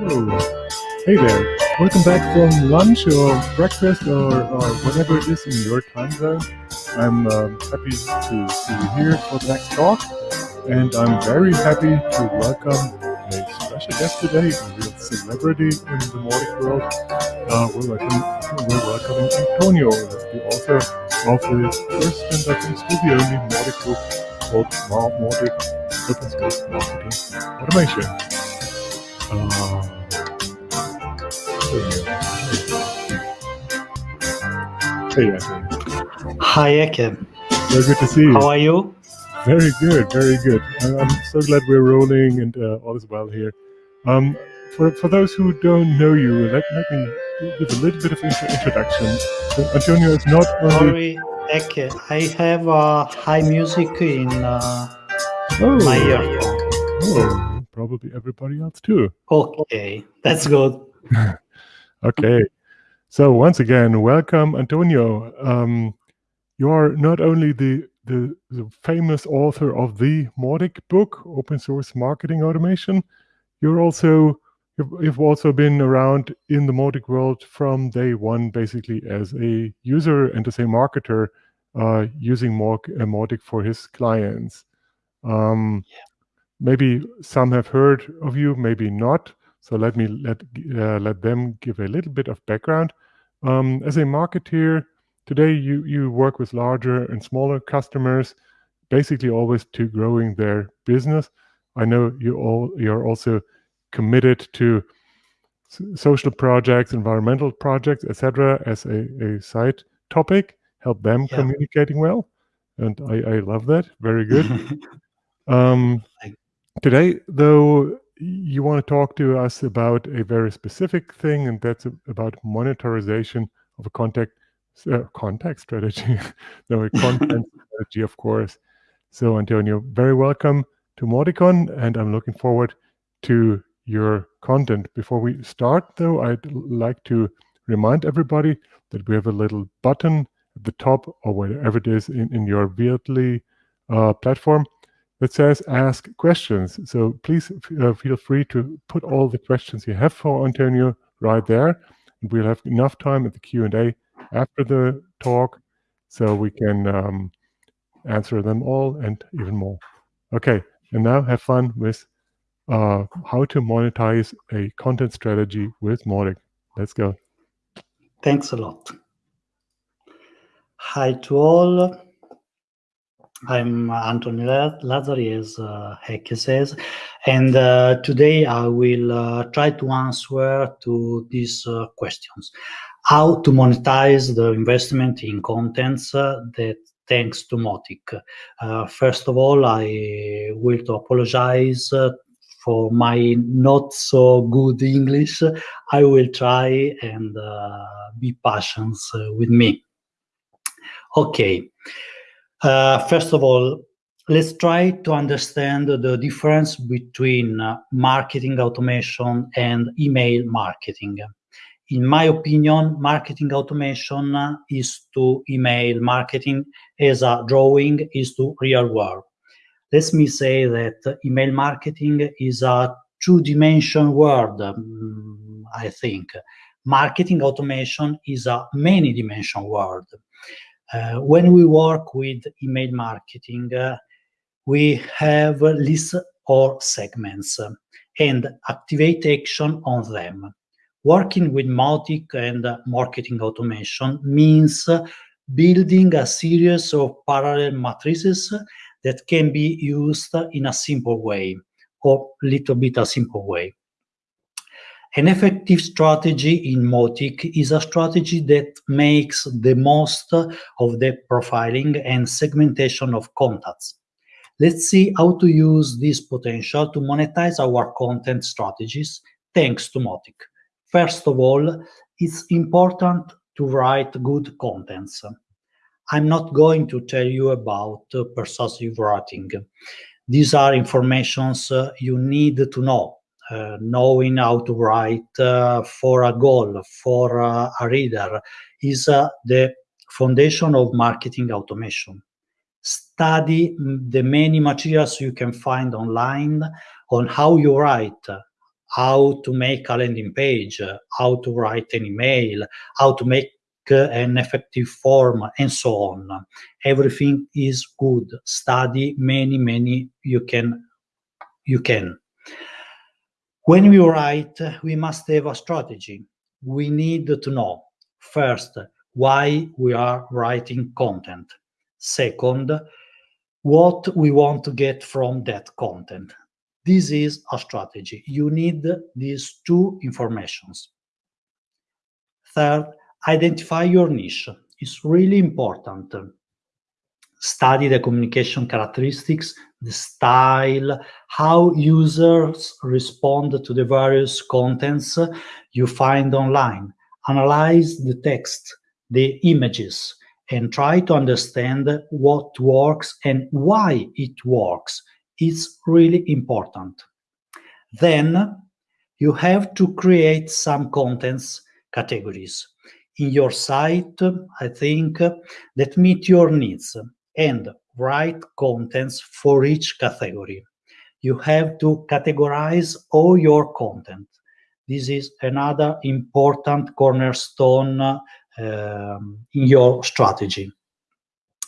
Oh, hey there. Welcome back from lunch or breakfast or, or whatever it is in your time zone. I'm um, happy to see you here for the next talk. And I'm very happy to welcome a special guest today, a real celebrity in the Mautic world. Uh, we're, welcome, we're welcoming Antonio, the author of the first and I think still the only Mautic book called Mautic Open Marketing Automation. Hey. Hi, Eke. Very good to see you. How are you? Very good, very good. I'm so glad we're rolling and uh, all is well here. Um, for, for those who don't know you, let, let me give a little bit of intro introduction. So Antonio is not only... Sorry, Eke, I have uh, high music in uh, oh. my earphone. Oh, probably everybody else too. Okay, that's good. okay. So once again, welcome, Antonio. Um, you are not only the, the, the famous author of the Mautic book, Open Source Marketing Automation. You're also you've, also been around in the Mautic world from day one, basically as a user and as a marketer, uh, using Mautic for his clients. Um, yeah. Maybe some have heard of you, maybe not. So let me let uh, let them give a little bit of background. Um, as a marketeer, today you you work with larger and smaller customers, basically always to growing their business. I know you all you're also committed to social projects, environmental projects, etc., as a, a side topic. Help them yeah. communicating well, and I, I love that. Very good. um, today, though, you want to talk to us about a very specific thing, and that's about monetization of a contact uh, contact strategy. no, a content strategy, of course. So, Antonio, very welcome to Mauticon, and I'm looking forward to your content. Before we start, though, I'd like to remind everybody that we have a little button at the top or wherever it is in, in your Veatly uh, platform that says ask questions. So please uh, feel free to put all the questions you have for Antonio right there. And we'll have enough time at the Q&A after the talk so we can um, answer them all and even more. Okay, and now have fun with uh, how to monetize a content strategy with Mautic. Let's go. Thanks a lot. Hi to all. I'm Anthony Lazzari, as uh, says, and uh, today I will uh, try to answer to these uh, questions. How to monetize the investment in contents uh, that thanks to Mautic. Uh, first of all, I will to apologize for my not so good English. I will try and be patient with me. Okay. Uh, first of all, let's try to understand the difference between uh, marketing automation and email marketing. In my opinion, marketing automation is to email marketing as a drawing is to real world. Let me say that email marketing is a two-dimension world, um, I think. Marketing automation is a many-dimension world. Uh, when we work with email marketing, uh, we have lists or segments uh, and activate action on them. Working with Mautic and marketing automation means building a series of parallel matrices that can be used in a simple way or little bit a simple way. An effective strategy in Mautic is a strategy that makes the most of the profiling and segmentation of contacts. Let's see how to use this potential to monetize our content strategies thanks to Mautic. First of all, it's important to write good contents. I'm not going to tell you about persuasive writing. These are informations you need to know uh, knowing how to write uh, for a goal, for uh, a reader, is the foundation of marketing automation. Study the many materials you can find online on how you write, how to make a landing page, how to write an email, how to make an effective form, and so on. Everything is good. Study many, many you can. You can. When we write, we must have a strategy. We need to know first why we are writing content. Second, what we want to get from that content. This is a strategy. You need these two informations. Third, identify your niche. It's really important. Study the communication characteristics, the style, how users respond to the various contents you find online. Analyze the text, the images, and try to understand what works and why it works. It's really important. Then you have to create some contents categories in your site, I think, that meet your needs and write contents for each category. You have to categorize all your content. This is another important cornerstone um, in your strategy.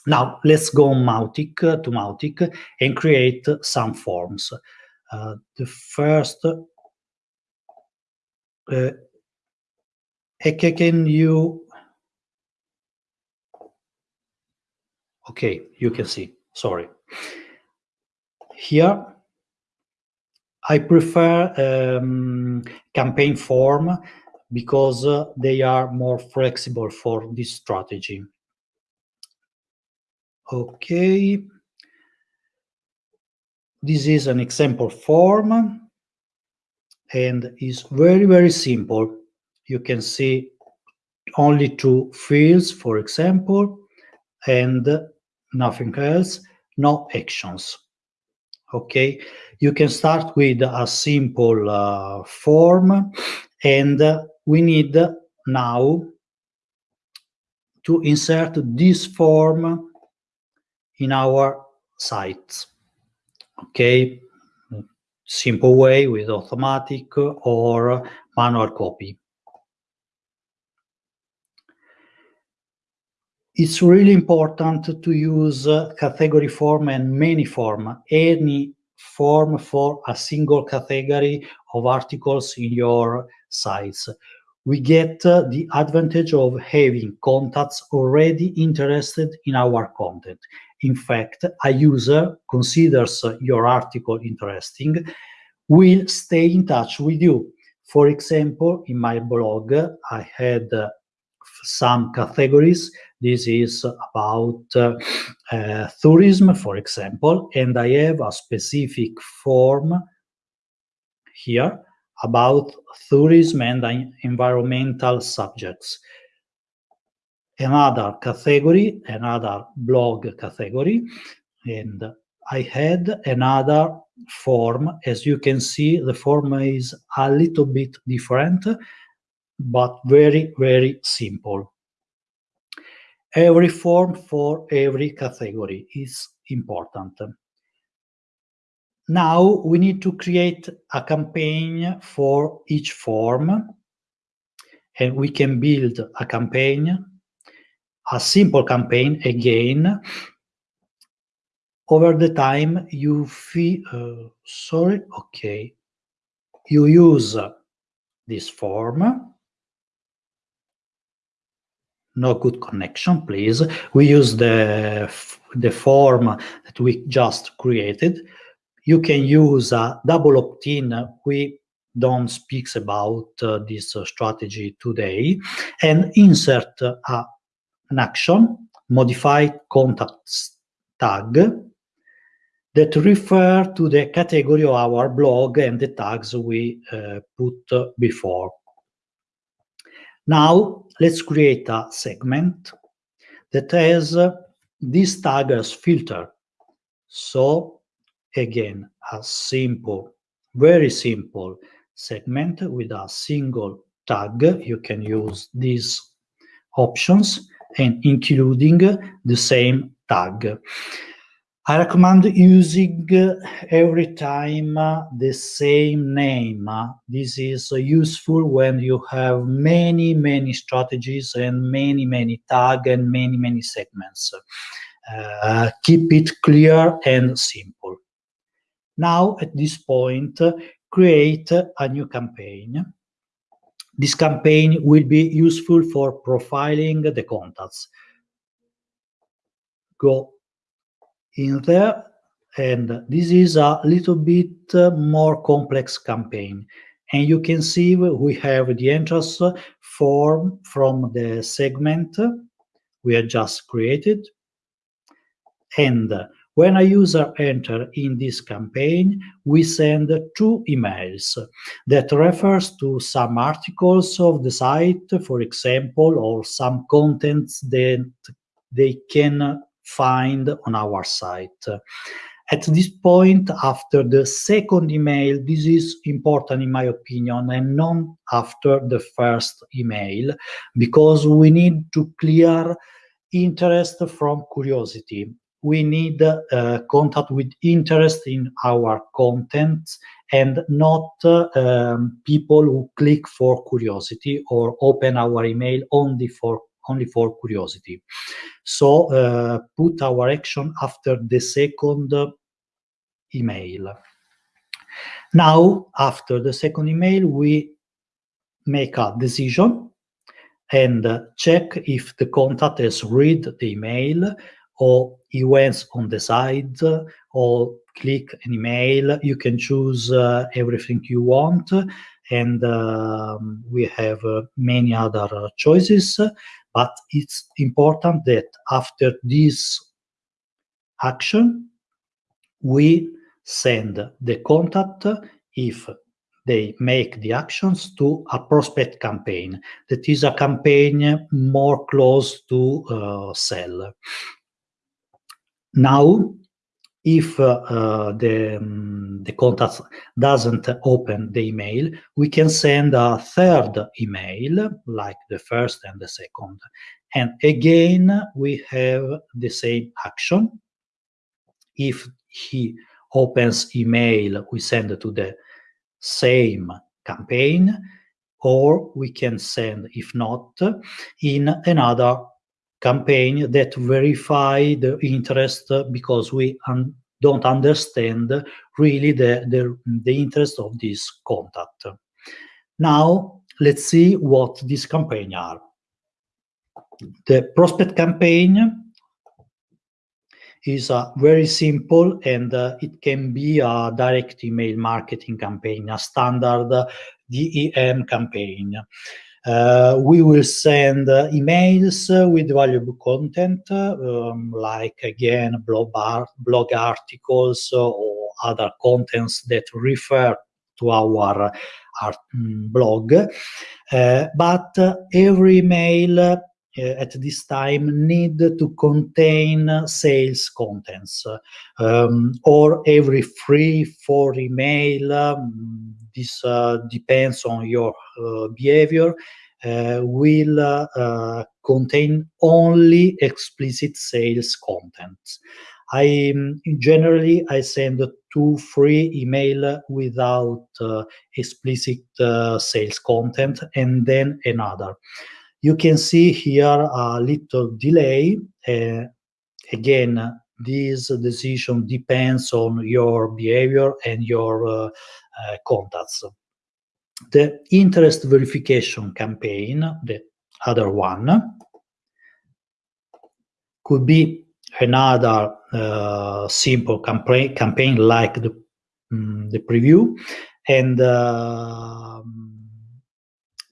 Now, let's go Mautic, to Mautic and create some forms. Uh, the first, uh, can you, okay, you can see, sorry. Here, I prefer um, campaign form because uh, they are more flexible for this strategy. Okay. This is an example form and is very, very simple. You can see only two fields, for example, and nothing else, no actions. Okay, you can start with a simple uh, form and we need now to insert this form in our sites. Okay, simple way with automatic or manual copy. It's really important to use category form and many form, any form for a single category of articles in your sites. We get uh, the advantage of having contacts already interested in our content. In fact, a user considers your article interesting, will stay in touch with you. For example, in my blog, I had uh, some categories. This is about uh, uh, tourism, for example, and I have a specific form here about tourism and environmental subjects another category, another blog category, and I had another form. As you can see, the form is a little bit different, but very, very simple. Every form for every category is important. Now we need to create a campaign for each form and we can build a campaign a simple campaign again over the time you feel uh, sorry okay you use this form no good connection please. We use the the form that we just created. You can use a double opt-in. We don't speak about uh, this uh, strategy today. And insert a an action, modify contacts tag that refer to the category of our blog and the tags we uh, put before. Now, let's create a segment that has uh, this tag as filter. So, again, a simple, very simple segment with a single tag. You can use these options and including the same tag. I recommend using uh, every time uh, the same name. Uh, this is useful when you have many, many strategies and many, many tag and many, many segments. Uh, keep it clear and simple. Now, at this point, create a new campaign. This campaign will be useful for profiling the contacts. Go in there and this is a little bit more complex campaign. And you can see we have the entrance form from the segment we have just created. And when a user enter in this campaign we send two emails that refers to some articles of the site for example or some contents that they can find on our site. At this point, after the second email, this is important in my opinion, and not after the first email, because we need to clear interest from curiosity. We need uh, contact with interest in our content and not uh, um, people who click for curiosity or open our email only for only for curiosity. So uh, put our action after the second email. Now, after the second email, we make a decision and check if the contact has read the email or he went on the side or click an email. You can choose uh, everything you want and um, we have uh, many other choices but it's important that after this action, we send the contact if they make the actions to a prospect campaign. That is a campaign more close to uh, sell. Now, if uh, uh, the, um, the contact doesn't open the email, we can send a third email, like the first and the second. And again, we have the same action. If he opens email, we send to the same campaign, or we can send, if not, in another campaign that verify the interest because we un don't understand really the, the, the interest of this contact. Now, let's see what this campaign are. The prospect campaign is uh, very simple and uh, it can be a direct email marketing campaign, a standard DEM campaign. Uh, we will send uh, emails uh, with valuable content, um, like again blog, art, blog articles or other contents that refer to our, our um, blog. but every email at this time need to contain sales contents um, or every free for email um, this uh, depends on your uh, behavior, uh, will contain only explicit sales content. I generally I send two free email without uh, explicit uh, sales content and then another. You can see here a little delay. Uh, again, this decision depends on your behavior and your contacts. The interest verification campaign, the other one, could be another uh, simple campaign, campaign like the, um, the preview and uh,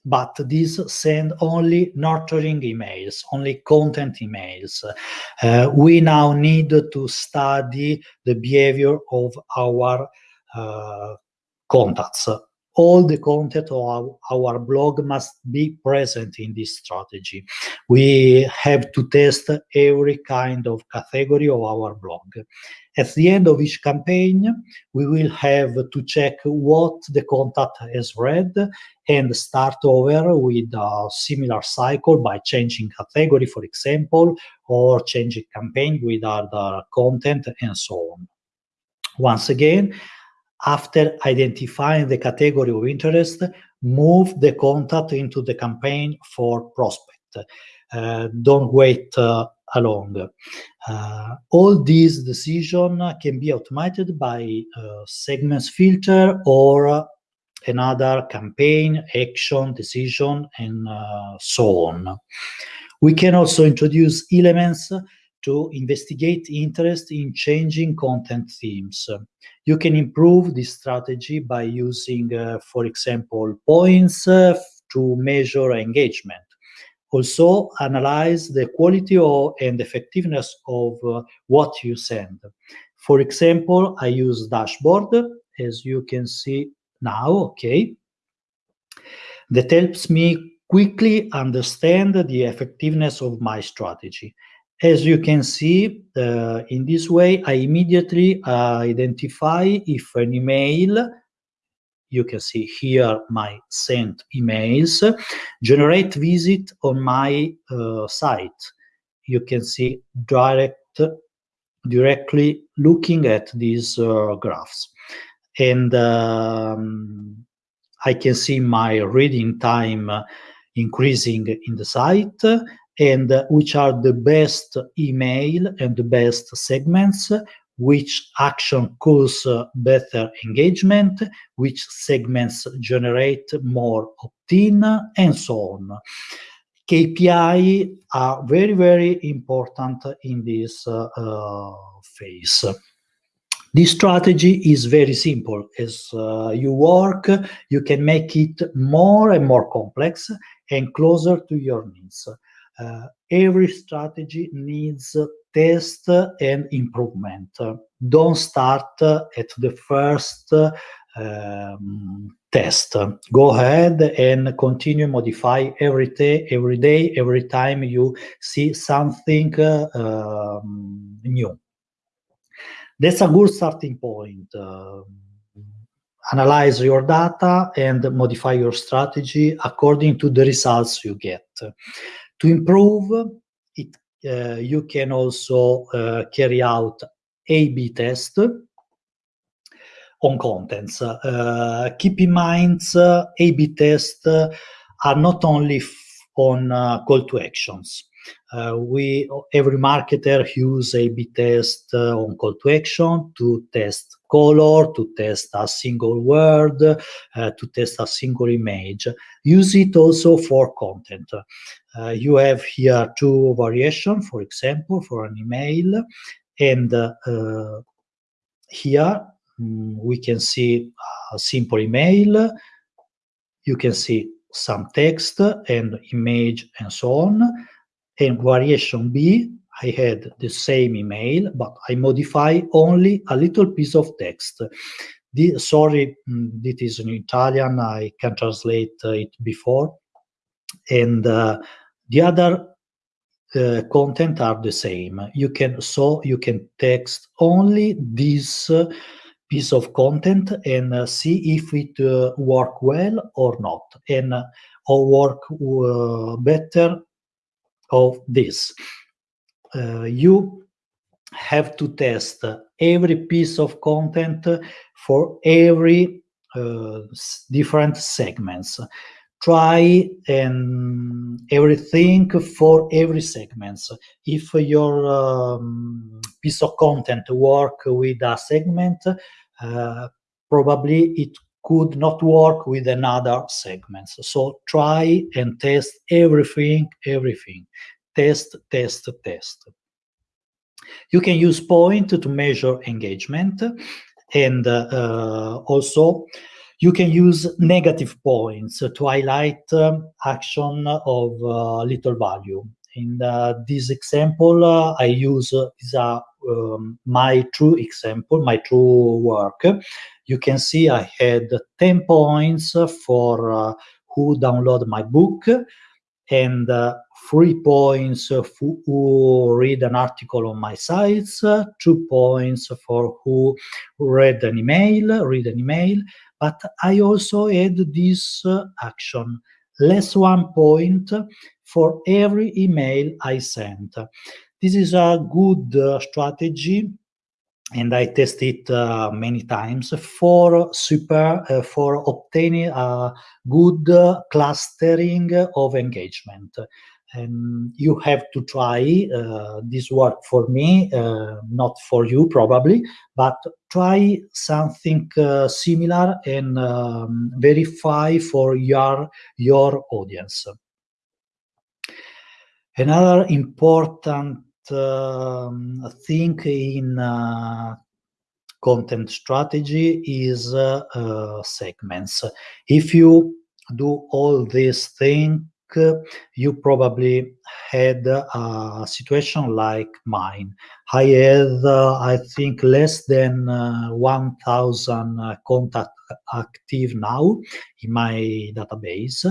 but these send only nurturing emails, only content emails. Uh, we now need to study the behavior of our contacts. all the content of our, blog must be present in this strategy. We have to test every kind of category of our blog. At the end of each campaign, we will have to check what the contact has read and start over with a similar cycle by changing category, for example, or changing campaign with other content and so on. Once again, after identifying the category of interest, move the contact into the campaign for prospect. Uh, don't wait uh, along. Uh, all these decisions can be automated by uh, segments filter or another campaign, action, decision, and uh, so on. We can also introduce elements to investigate interest in changing content themes. You can improve this strategy by using, uh, for example, points uh, to measure engagement. Also, analyze the quality of, and effectiveness of uh, what you send. For example, I use dashboard, as you can see now, okay? That helps me quickly understand the effectiveness of my strategy. As you can see, uh, in this way, I immediately uh, identify if an email, you can see here my sent emails, generate visit on my uh, site. You can see direct, directly looking at these uh, graphs. And um, I can see my reading time increasing in the site and which are the best email and the best segments, which action cause better engagement, which segments generate more opt-in, and so on. KPI are very, very important in this uh, uh, phase. This strategy is very simple. As uh, you work, you can make it more and more complex and closer to your needs uh, every strategy needs test and improvement. Don't start at the first um, test. Go ahead and continue modify every day, every day, every time you see something uh, um, new. That's a good starting point. Uh, analyze your data and modify your strategy according to the results you get. To improve it, uh, you can also uh, carry out A-B test on contents. Uh, keep in mind, A-B tests are not only on call to actions. Uh, we every marketer use A/B test uh, on call to action to test color, to test a single word, uh, to test a single image. Use it also for content. Uh, you have here two variations, for example, for an email, and uh, here um, we can see a simple email. You can see some text and image and so on. And variation B, I had the same email, but I modify only a little piece of text. The, sorry, mm, it is in Italian, I can translate it before. And uh, the other uh, content are the same. You can so you can text only this uh, piece of content and uh, see if it uh, work well or not, and uh, or work uh, better of this. Uh, you have to test every piece of content for every uh, different segments. Try and everything for every segments. If your um, piece of content work with a segment, uh, probably it could not work with another segments. So try and test everything, everything. Test, test, test. You can use point to measure engagement and uh, also you can use negative points to highlight um, action of uh, little value. In uh, this example, uh, I use uh, is a um, my true example, my true work, you can see I had 10 points for uh, who download my book and uh, three points for who read an article on my sites, uh, two points for who read an email, read an email, but I also add this uh, action, less one point for every email I sent. This is a good uh, strategy and I test it uh, many times for super uh, for obtaining a good uh, clustering of engagement. And you have to try uh, this work for me, uh, not for you probably, but try something uh, similar and um, verify for your your audience. Another important um, thing in uh, content strategy is uh, uh, segments. If you do all these things, you probably had a situation like mine. I had, uh, I think, less than uh, 1,000 uh, contact active now in my database.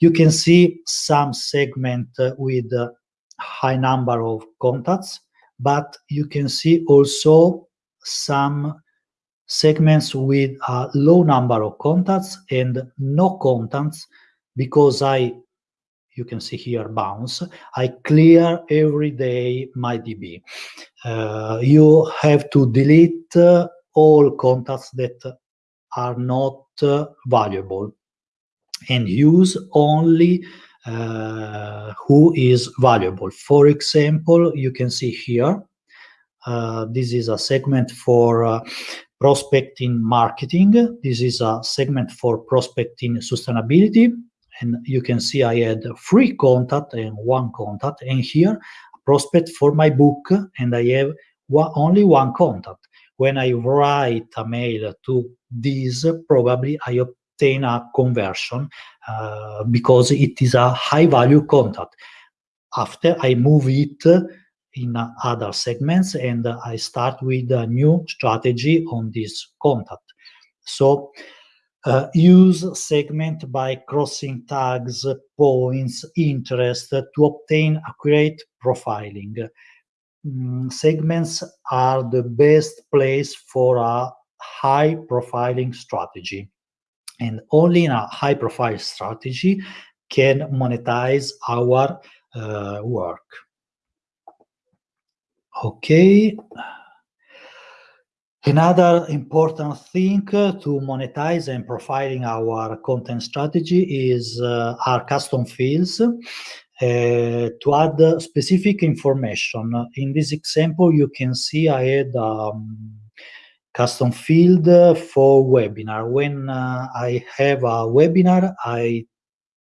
You can see some segment with a high number of contacts, but you can see also some segments with a low number of contacts and no contacts because I, you can see here bounce, I clear every day my DB. Uh, you have to delete uh, all contacts that are not uh, valuable and use only uh, who is valuable. For example, you can see here, uh, this is a segment for uh, prospecting marketing. This is a segment for prospecting sustainability. And you can see I had three contact and one contact. And here, prospect for my book, and I have one, only one contact. When I write a mail to this, probably I obtain a conversion uh, because it is a high value contact. After I move it in other segments and I start with a new strategy on this contact. So uh, use segment by crossing tags, points, interest to obtain accurate profiling. Mm, segments are the best place for a high profiling strategy and only in a high profile strategy can monetize our uh, work. Okay. Another important thing to monetize and profiling our content strategy is uh, our custom fields. Uh, to add specific information. In this example, you can see I had um, custom field for webinar. When uh, I have a webinar, I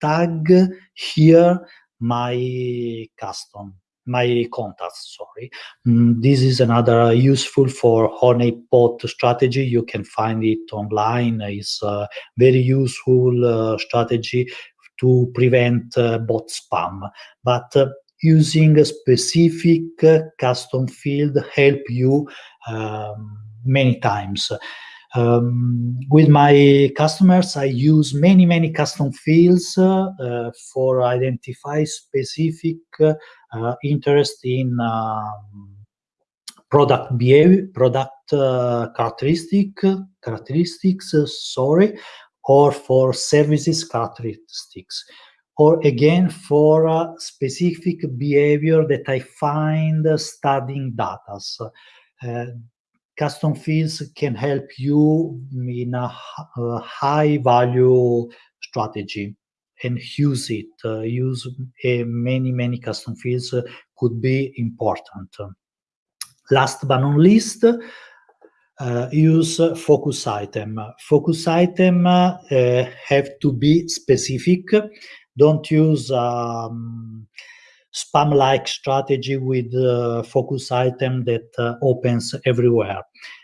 tag here my custom, my contacts, sorry. Mm, this is another useful for honeypot strategy. You can find it online. It's a very useful uh, strategy to prevent uh, bot spam. But uh, using a specific custom field help you um, many times. Um, with my customers, I use many, many custom fields uh, uh, for identify specific uh, interest in um, product behavior, product uh, characteristic, characteristics, uh, sorry, or for services characteristics, or again for uh, specific behavior that I find studying data custom fields can help you in a, a high value strategy and use it. Uh, use uh, many, many custom fields uh, could be important. Last but not least, uh, use focus item. Focus item have to be specific. Don't use um, spam-like strategy with uh, focus item that uh, opens everywhere.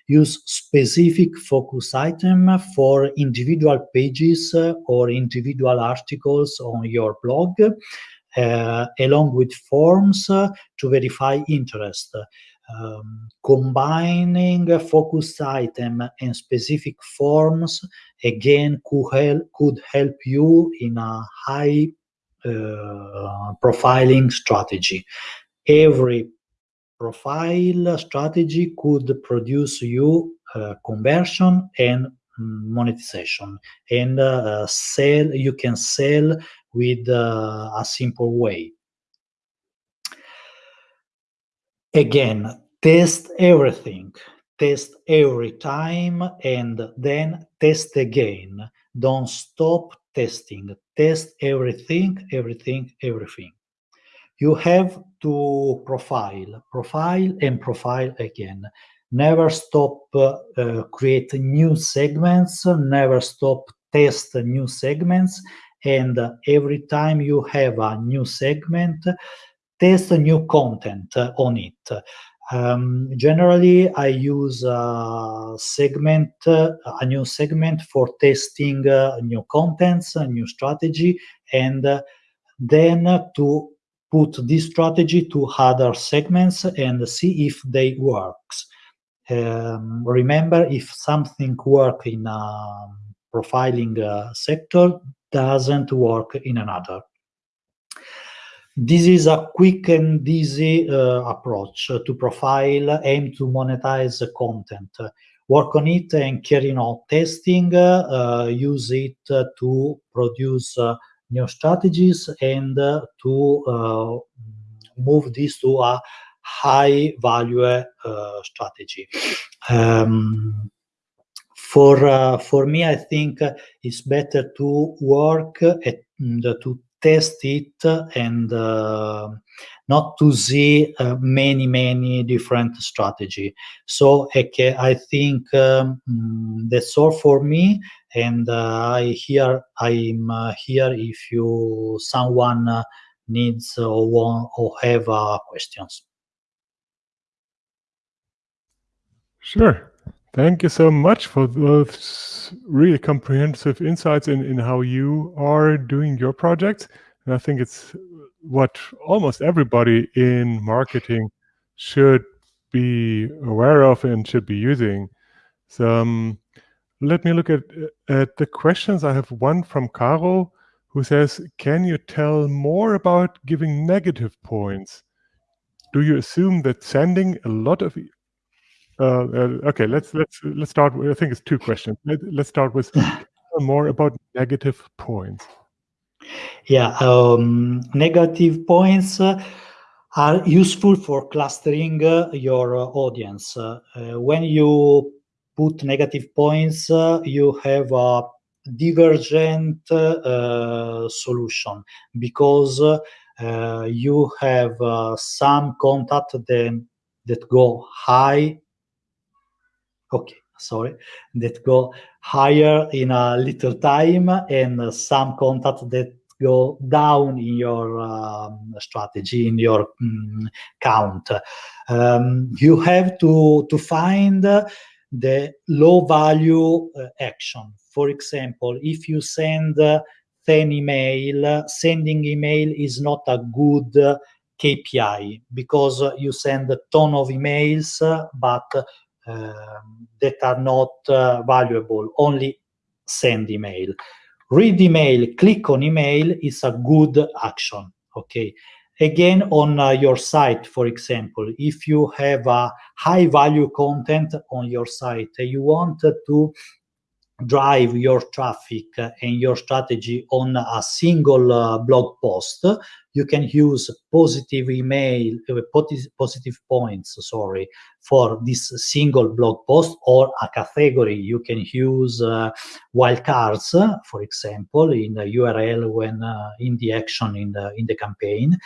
Use specific focus item for individual pages uh, or individual articles on your blog, along with forms to verify interest. um, combining focus item and specific forms again could help, could help you in a high profiling strategy. Every profile strategy could produce you uh, conversion and monetization. And uh, sell you can sell with uh, a simple way. Again test everything. Test every time and then test again. Don't stop testing. Test everything everything everything. You have to profile profile and profile again. Never stop uh, uh, create new segments never stop test new segments and uh, every time you have a new segment test new content on it. Um, generally, I use a segment, uh, a new segment for testing uh, new contents, a new strategy, and uh, then to put this strategy to other segments and see if they works. Um, remember, if something work in a profiling uh, sector, doesn't work in another. This is a quick and easy uh, approach to profile, aim to monetize content. Work on it and carry on testing, uh, use it to produce uh, new strategies and uh, to uh, move this to a high value uh, strategy. Um, for for me, I think it's better to work at, to test it and uh, not to see uh, many many different strategy. So okay, i think um, that's all for me. And uh, i here i'm here if you someone needs or want or have questions. Sure Thank you so much for those really comprehensive insights in, in how you are doing your project. And I think it's what almost everybody in marketing should be aware of and should be using. So um, let me look at, at the questions. I have one from Caro who says, can you tell more about giving negative points? Do you assume that sending a lot of okay, let's let's let's start. With, I think it's two questions. Let, us start with more about negative points. Yeah, um, negative points uh, are useful for clustering uh, your uh, audience. Uh, when you put negative points, you have a divergent solution because you have some contact then that go high okay sorry. That go higher in a little time and some contact that go down in your um, strategy in your um, count. Um, you have to to find the low value uh, action. For example if you send uh, 10 email sending email is not a good KPI because you send a ton of emails, but that are not uh, valuable, only send email. Read email, click on email is a good action, okay? Again, on uh, your site, for example, if you have a high value content on your site, you want to drive your traffic and your strategy on a single uh, blog post, you can use positive email, uh, positive points, sorry, for this single blog post or a category. You can use uh, wildcards, for example, in the URL when uh, in the action in the in the campaign,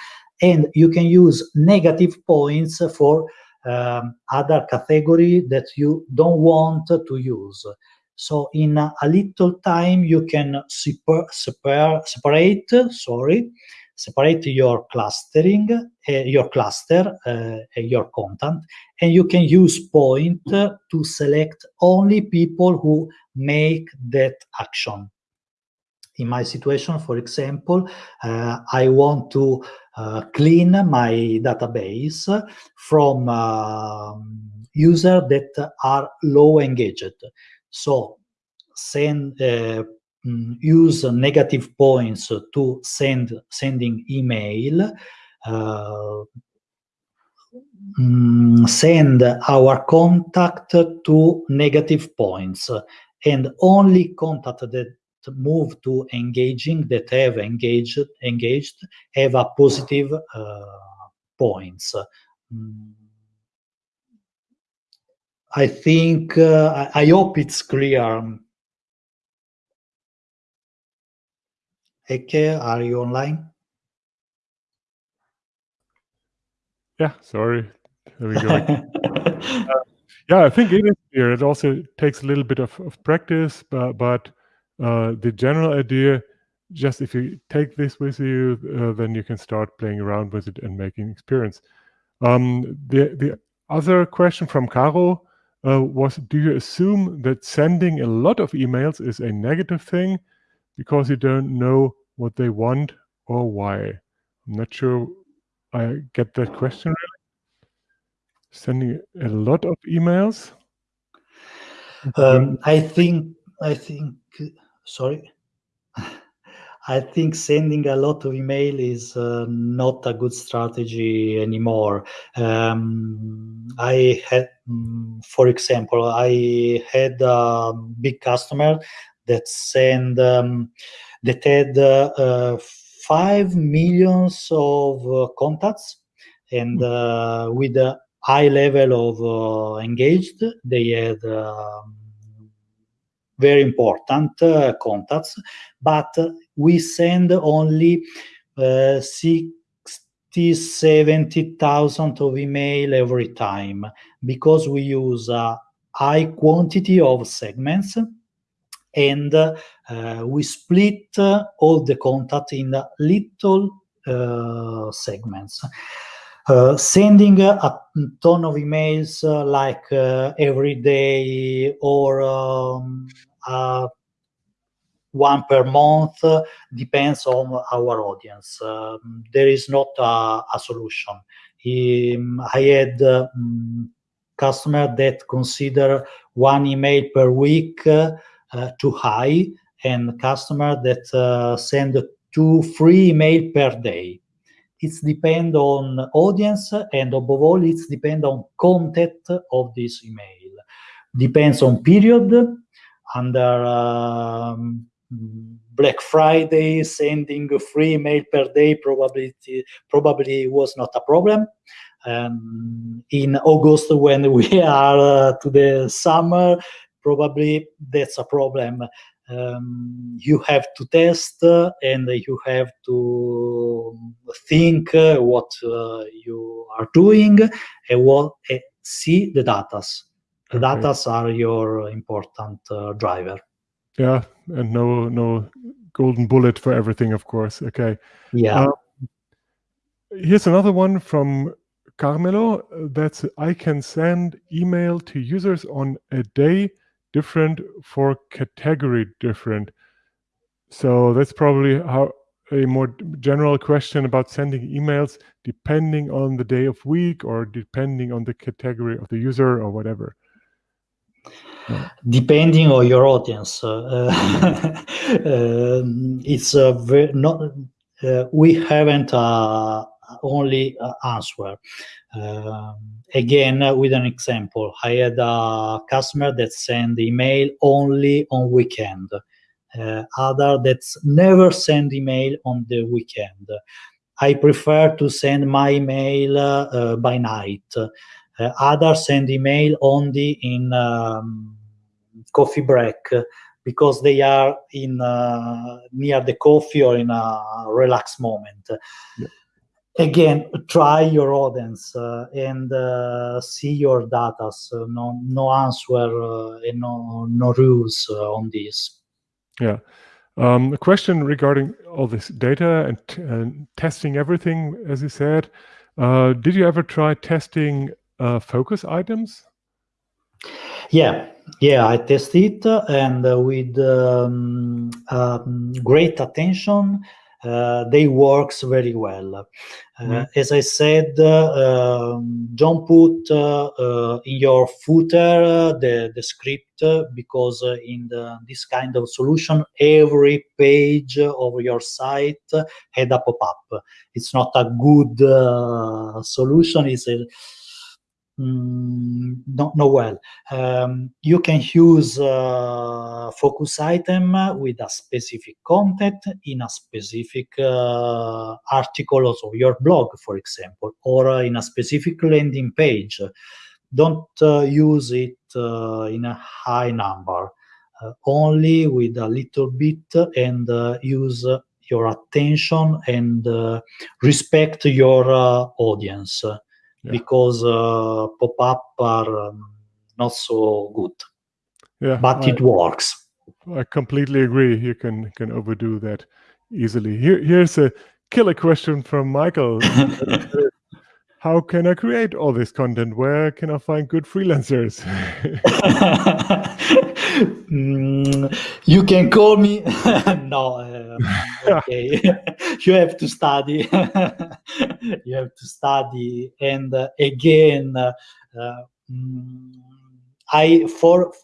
and you can use negative points for um, other category that you don't want to use. So in a, little time, you can separ, separate, sorry, separate your clustering, uh, your cluster, uh, your content, and you can use point to select only people who make that action. In my situation, for example, uh, I want to uh, clean my database from um, users that are low engaged. So send mm, use negative points to send sending email uh, mm, send our contact to negative points and only contact that move to engaging that have engaged engaged have a positive uh, points mm. i think uh, I, I hope it's clear Eke, are you online? Yeah, sorry. There we go. uh, yeah, I think it is clear. It also takes a little bit of, of practice, but, but uh, the general idea, just if you take this with you, uh, then you can start playing around with it and making experience. Um, the, the other question from Caro uh, was, do you assume that sending a lot of emails is a negative thing? Because you don't know what they want or why. I'm not sure I get that question really. Sending a lot of emails. Um, I think I think sorry. I think sending a lot of email is uh, not a good strategy anymore. Um, I had, mm, for example, I had a big customer that send um, that had uh, five millions of uh, contacts and hmm. uh, with a high level of uh, engaged they had um, very important uh, contacts but we send only uh, 60 70,000 of email every time because we use a high quantity of segments and uh, we split all the contact in little uh, segments. Uh, sending a ton of emails uh, like uh, every day or um, uh, one per month depends on our audience. Um, there is not a, a solution. Um, I had um, customer that consider one email per week uh, too high and customer that uh, send two free email per day. It's depend on audience and above all, it's depend on content of this email. Depends on period. Under um, Black Friday, sending free email per day probably probably was not a problem. Um, in August, when we are uh, to the summer, probably that's a problem. Um, you have to test uh, and you have to think uh, what uh, you are doing and what uh, see the data. The okay. data are your important uh, driver. Yeah, and no no golden bullet for everything, of course. Okay. Yeah. Um, here's another one from Carmelo. That's I can send email to users on a day different for category different. So that's probably how a more general question about sending emails depending on the day of week or depending on the category of the user or whatever. Depending on your audience, uh, um, it's a very not. Uh, we haven't uh, only uh, answer. Um, again, uh, with an example, I had a customer that send email only on weekend. Uh, other that's never send email on the weekend. I prefer to send my email uh, by night. Uh, others send email only in um, coffee break because they are in uh, near the coffee or in a relaxed moment. Yeah again try your audience uh, and uh, see your data. So no no answer uh, and no no rules uh, on this. Yeah. Um, a question regarding all this data and, and testing everything as you said. Uh, did you ever try testing uh, focus items? Yeah. Yeah i tested and with um, um, great attention Uh, they works very well. Mm. As I said, uh, um, don't put in your footer the, the script because in the, this kind of solution, every page of your site had a pop-up. It's not a good solution. It's a Mm, don't know well. Um, you can use uh, focus item with a specific content in a specific uh, article of your blog, for example, or in a specific landing page. Don't uh, use it uh, in a high number, uh, only with a little bit and use your attention and respect your audience yeah. because uh, pop-up are um, not so good. Yeah, but I, it works. I completely agree. You can can overdo that easily. Here, here's a killer question from Michael. How can I create all this content? Where can I find good freelancers? mm, you can call me. no, uh, okay. you have to study. you have to study, and uh, again, uh, mm, I for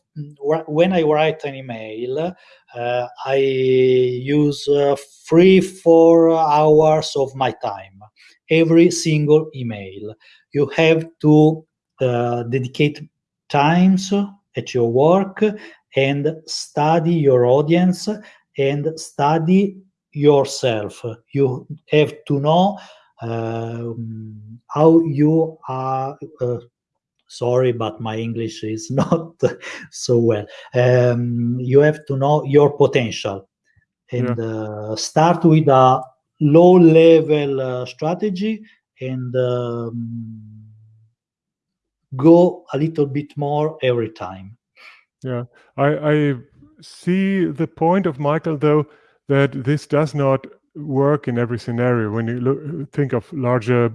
when I write an email, uh, I use uh, three four hours of my time every single email. You have to uh, dedicate times at your work and study your audience and study yourself. You have to know uh, how you are. Uh, sorry, but my English is not so well. Um, you have to know your potential and yeah. uh, start with a low level uh, strategy and um, go a little bit more every time. Yeah, I, I see the point of Michael, though, that this does not work in every scenario. When you look, think of larger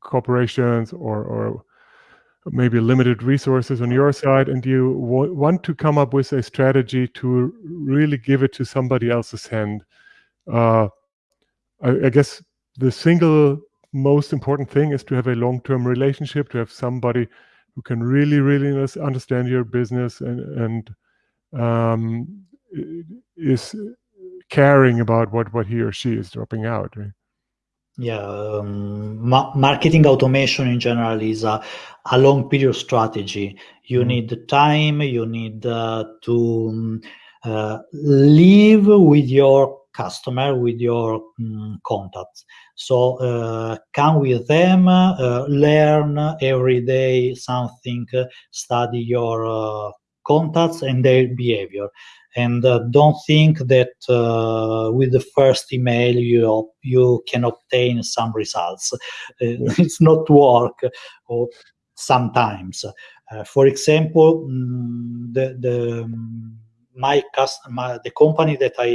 corporations or, or maybe limited resources on your side, and you want to come up with a strategy to really give it to somebody else's hand. Uh, I, I guess the single most important thing is to have a long-term relationship, to have somebody who can really, really understand your business and, and um, is caring about what, what he or she is dropping out. Right? Yeah, um, ma marketing automation in general is a, a long period strategy. You mm -hmm. need time, you need uh, to um, uh, live with your customer, with your um, contacts. So uh, come with them, uh, learn every day something, study your uh, contacts and their behavior. And uh, don't think that uh, with the first email you you can obtain some results. it's not work, or sometimes. for example, mm, the the my customer, the company that I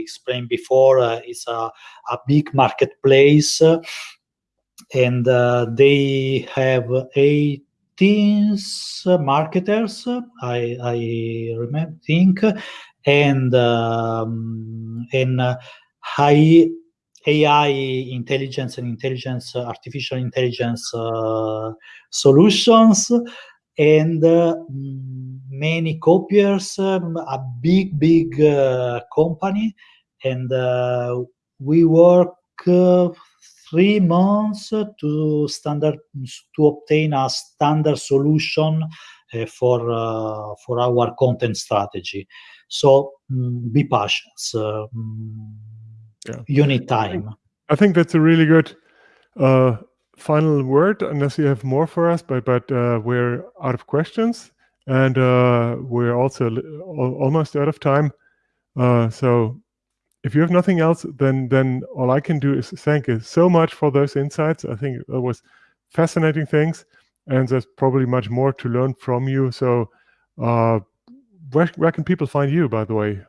explained before uh, is a, a big marketplace and uh, they have 18 marketers, I, I remember, think, and, um, and uh, high AI intelligence and intelligence, artificial intelligence uh, solutions and uh, many copiers, um, a big, big uh, company, and uh, we work three months to standard to obtain a standard solution uh, for uh, for our content strategy. So um, be patient. Um, yeah. You need time. I think, I think that's a really good uh, final word, unless you have more for us, but but uh, we're out of questions, and uh, we're also almost out of time. Uh, so, if you have nothing else, then then all I can do is thank you so much for those insights. I think it was fascinating things, and there's probably much more to learn from you. So, uh, where where can people find you, by the way?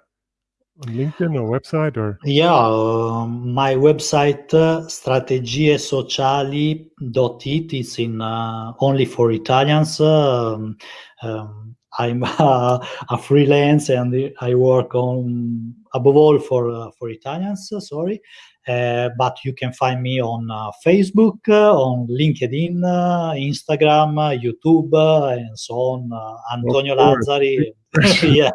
On LinkedIn or website or? Yeah, uh, my website uh, strategiesociali.it is in uh, only for Italians. Um, um, I'm a, a, freelance and I work on above all for uh, for Italians. Sorry, Uh, but you can find me on uh, Facebook, uh, on LinkedIn, uh, Instagram, YouTube, and so on. Antonio Lazzari. yeah.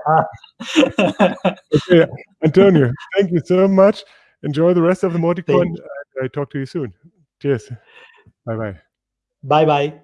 okay, Antonio, thank you so much. Enjoy the rest of the Mauticon. I talk to you soon. Cheers. Bye bye. Bye bye.